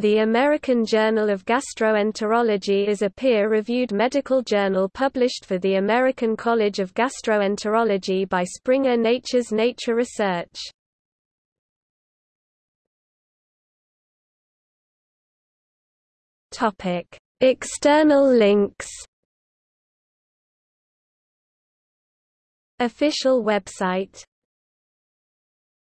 The American Journal of Gastroenterology is a peer-reviewed medical journal published for the American College of Gastroenterology by Springer Nature's Nature Research. External links Official website